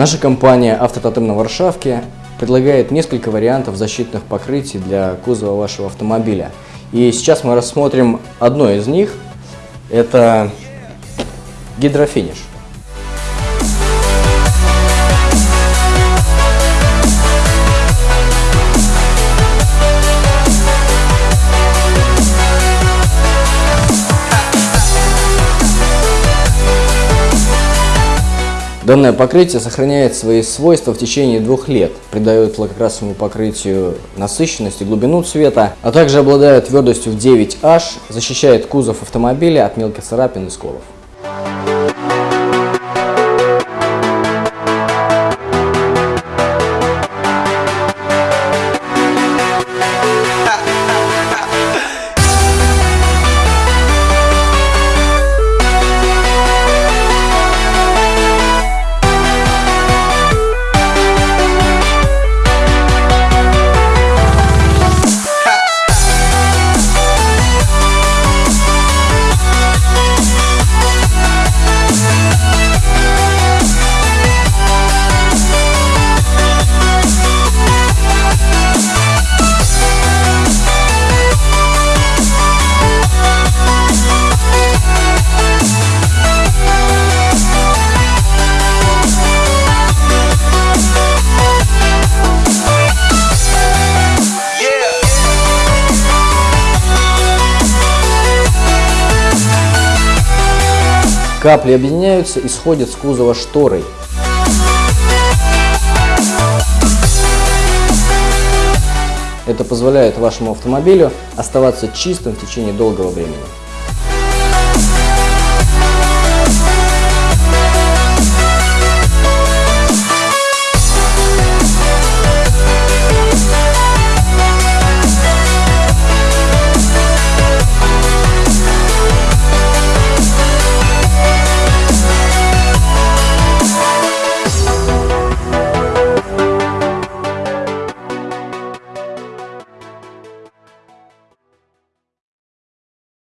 Наша компания «Автототем на Варшавке» предлагает несколько вариантов защитных покрытий для кузова вашего автомобиля. И сейчас мы рассмотрим одно из них. Это гидрофиниш. Данное покрытие сохраняет свои свойства в течение двух лет, придает лакокрасовому покрытию насыщенность и глубину цвета, а также обладает твердостью в 9H, защищает кузов автомобиля от мелких царапин и сколов. Капли объединяются и сходят с кузова шторой. Это позволяет вашему автомобилю оставаться чистым в течение долгого времени.